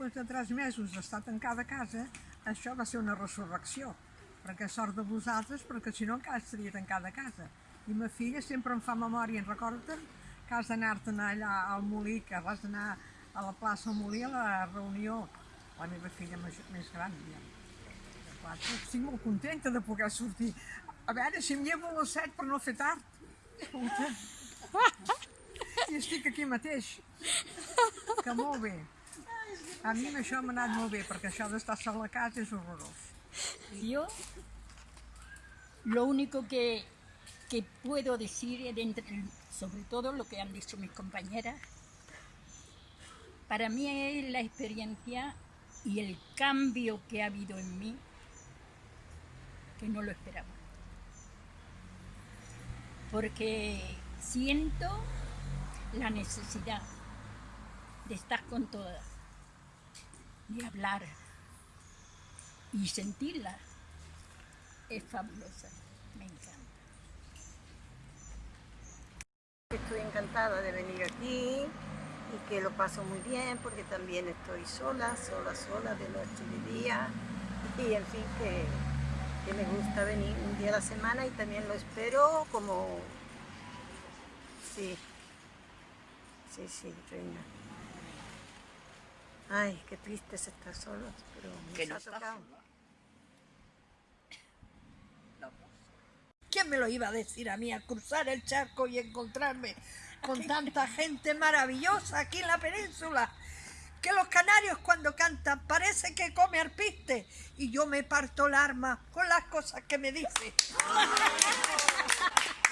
després de tres mesos d'estar tancada a casa, això va ser una resurrecció, perquè sort de vosaltres, perquè si no encara estaria tancada a casa. I ma filla sempre em fa memòria, en recorden que has d'anar-te'n allà al Molí, que vas anar a la plaça del Molí a la reunió, la meva filla més, gran, ja. quatre. Estic molt contenta de poder sortir. A veure si em llevo a les set per no fer tard. Escolta. I estic aquí mateix. Que molt bé. A això m'ha anat molt bé, perquè això d'estar sol a casa és horrorós. Yo lo único que, que puedo decir, es sobre todo lo que han dicho mis compañeras, para mí es la experiencia y el cambio que ha habido en mí, que no lo esperaba. Porque siento la necesidad de estar con todas, de hablar, y sentirla es fabulosa, me encanta. Estoy encantada de venir aquí y que lo paso muy bien porque también estoy sola, sola, sola de noche y de día y en fin que, que me gusta venir un día a la semana y también lo espero como... Sí, sí, sí, reina. Ay, qué triste es estar solos, pero Que nos no ha tocado. ¿Quién me lo iba a decir a mí, a cruzar el charco y encontrarme con tanta gente maravillosa aquí en la península? Que los canarios cuando cantan parece que come arpiste y yo me parto el arma con las cosas que me dice.